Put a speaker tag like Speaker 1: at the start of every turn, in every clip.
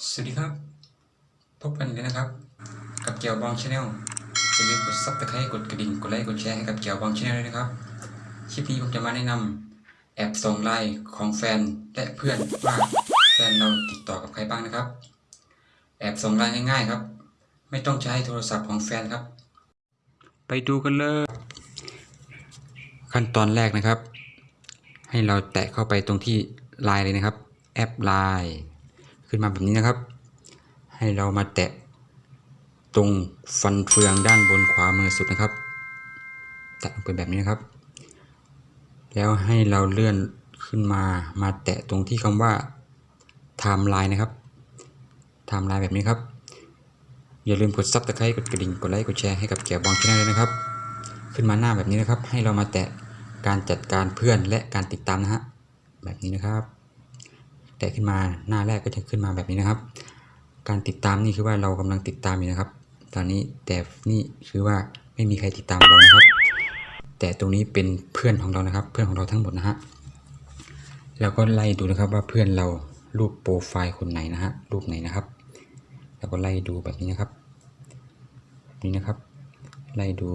Speaker 1: สวัสดีครับ พบกันอีกแล้วนะครับ กับแจ่วบอง channel อย่าลืมกด subscribe กดกระดิ่งกดไลค์กดแชร์ให้กับแจ่วบอง channel ด้วยนะครับ คลิปนี้ผมจะมาแนะนำแอบส่องไลน์ของแฟนและเพื่อนว่าแฟนเราติดต่อกับใครบ้างนะครับ แอบส่องไลน์ง่ายๆครับ ไม่ต้องใช้โทรศัพท์ของแฟนครับ ไปดูกันเลย ขั้นตอนแรกนะครับ ให้เราแตะเข้าไปตรงที่ไลน์เลยนะครับ แอปไลน์ ขึ้นมาแบบนี้นะครับ ให้เรามาแตะตรงฟันเฟืองด้านบนขวามือสุดนะครับแตะลงไปแบบนี้นะครับ แล้วให้เราเลื่อนขึ้นมามาแตะตรงที่คำว่าไทม์ไลน์นะครับไทม์ไลน์แบบนี้ครับ อย่าลืมกด subscribe กดกระดิ่งกดไลค์กดแชร์ให้กับแจ่วบอง channel ด้วยนะครับ ขึ้นมาหน้าแบบนี้นะครับ ให้เรามาแตะการจัดการเพื่อนและการติดตามนะฮะแบบนี้นะครับ ตะขึ้นมาหน้าแรกก็จะขึ้นมาแบบนี้นะครับ การติดตามนี่คือว่าเรากำลังติดตามอยู่นะครับ ตอนนี้แต่นี่คือว่าไม่มีใครติดตามเรานะครับ แต่ตรงนี้เป็นเพื่อนของเรานะครับ เพื่อนของเราทั้งหมดนะฮะแล้วก็ไล่ดูนะครับว่าเพื่อนเรารูปโปรไฟล์คนไหนนะฮะรูปไหนนะครับแล้วก็ไล่ดูแบบนี้นะครับ นี้นะครับ ไล่ดู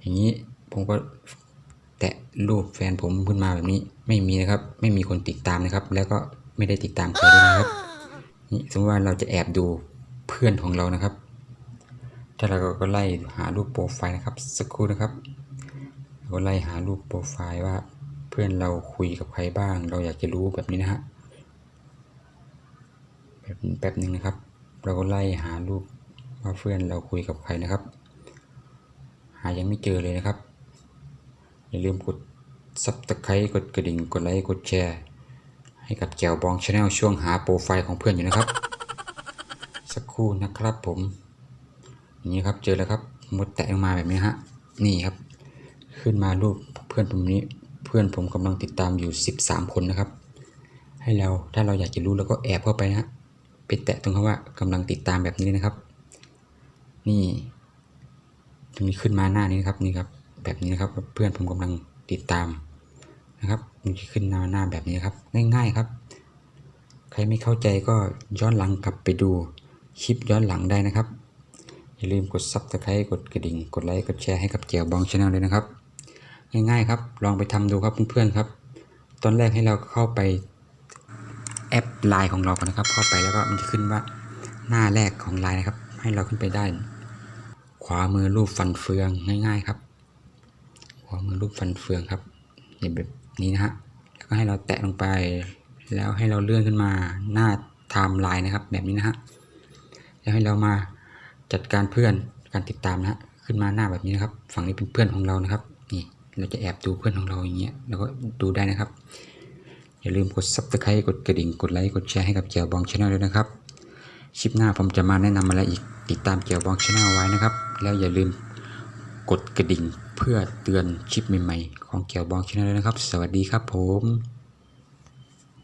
Speaker 1: อย่างนี้ผมก็แตะรูปแฟนผมขึ้นมาแบบนี้ไม่มีนะครับ ไม่มีคนติดตามนะครับ แล้วก็ ไม่ได้ติดตามใครด้วยนะครับนี่สมมติว่าเราจะแอบดูเพื่อนของเรานะครับ ถ้าเราก็ไล่หารูปโปรไฟล์นะครับ สักครู่นะครับเราก็ไล่หารูปโปรไฟล์ว่าเพื่อนเราคุยกับใครบ้าง เราอยากจะรู้แบบนี้นะฮะแบบแป๊บหนึ่งนะครับ เราก็ไล่หารูปว่าเพื่อนเราคุยกับใครนะครับ หายังไม่เจอเลยนะครับอย่าลืมกด subscribe กดกระดิ่งกดไลค์กดแชร์ ให้กับแจ่วบอง channel ช่วงหาโปรไฟล์ของเพื่อนอยู่นะครับ สักครู่นะครับผมอย่างนี้ครับเจอแล้วครับมดแตะลงมาแบบนี้ฮะนี่ครับ ขึ้นมารูปเพื่อนผมนี้เพื่อนผมกำลังติดตามอยู่ 13 คนนะครับ ให้เราถ้าเราอยากจะรู้เราก็แอบเข้าไปนะฮะไปแตะตรงคำว่ากำลังติดตามแบบนี้นะครับ นี่ตรงนี้ขึ้นมาหน้านี้นะครับนี่ครับแบบนี้นะครับเพื่อนผมกำลังติดตาม นะครับมันจะขึ้นหน้าหน้าแบบนี้ครับ ง่ายๆครับ ใครไม่เข้าใจก็ย้อนหลังกลับไปดูคลิปย้อนหลังได้นะครับ อย่าลืมกด subscribe กดกระดิ่ง กดไลค์ กดแชร์ให้กับเจียวบองชาแนลเลยนะครับ ง่ายๆครับ ลองไปทำดูครับเพื่อนๆครับ ตอนแรกให้เราเข้าไปแอปไลน์ของเราก่อนนะครับ เข้าไปแล้วก็มันจะขึ้นว่าหน้าแรกของไลน์นะครับ ให้เราขึ้นไปได้ ขวามือรูปฟันเฟืองง่าย ๆ ครับ ขวามือรูปฟันเฟืองครับนี่แบบ นี้นะฮะแล้วก็ให้เราแตะลงไป แล้วให้เราเลื่อนขึ้นมาหน้าไทม์ไลน์นะครับ แบบนี้นะฮะแล้วให้เรามาจัดการเพื่อนการติดตามนะฮะขึ้นมาหน้าแบบนี้นะครับ ฝั่งนี้เป็นเพื่อนของเรานะครับนี่เราจะแอบดูเพื่อนของเราอย่างเงี้ยเราก็ดูได้นะครับ อย่าลืมกด subscribe กดกระดิ่งกดไลค์กดแชร์ให้กับแจ่วบอง channel ด้วยนะครับคลิปหน้าผมจะมาแนะนำอะไรอีกติดตามแจ่วบอง channel ไว้นะครับ แล้วอย่าลืม กดกระดิ่งเพื่อเตือนคลิปใหม่ๆ ของแจ่วบอง channel นะครับ สวัสดีครับผม